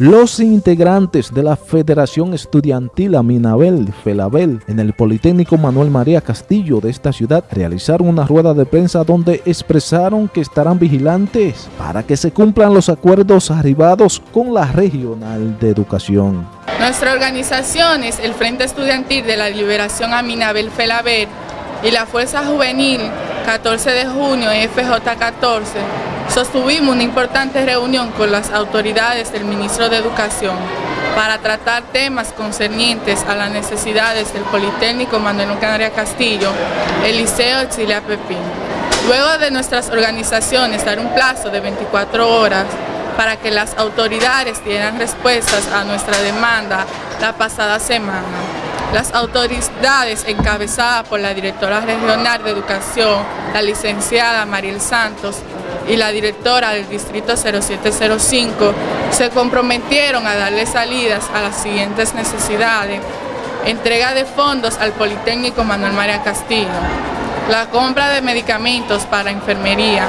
Los integrantes de la Federación Estudiantil Aminabel Felabel en el Politécnico Manuel María Castillo de esta ciudad realizaron una rueda de prensa donde expresaron que estarán vigilantes para que se cumplan los acuerdos arribados con la Regional de Educación. Nuestra organización es el Frente Estudiantil de la Liberación Aminabel Felabel y la Fuerza Juvenil 14 de junio FJ14 sostuvimos una importante reunión con las autoridades del Ministro de Educación para tratar temas concernientes a las necesidades del Politécnico Manuel Canaria Castillo, el Liceo Exilia Pepín. Luego de nuestras organizaciones dar un plazo de 24 horas para que las autoridades dieran respuestas a nuestra demanda la pasada semana. Las autoridades encabezadas por la directora regional de educación, la licenciada Mariel Santos, y la directora del Distrito 0705 se comprometieron a darle salidas a las siguientes necesidades. Entrega de fondos al Politécnico Manuel María Castillo, la compra de medicamentos para enfermería,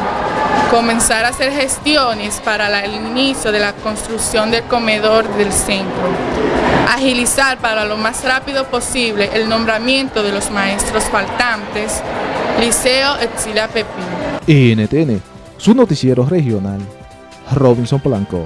comenzar a hacer gestiones para el inicio de la construcción del comedor del centro, agilizar para lo más rápido posible el nombramiento de los maestros faltantes, Liceo Exilia Pepín. NTN, su noticiero regional, Robinson Blanco.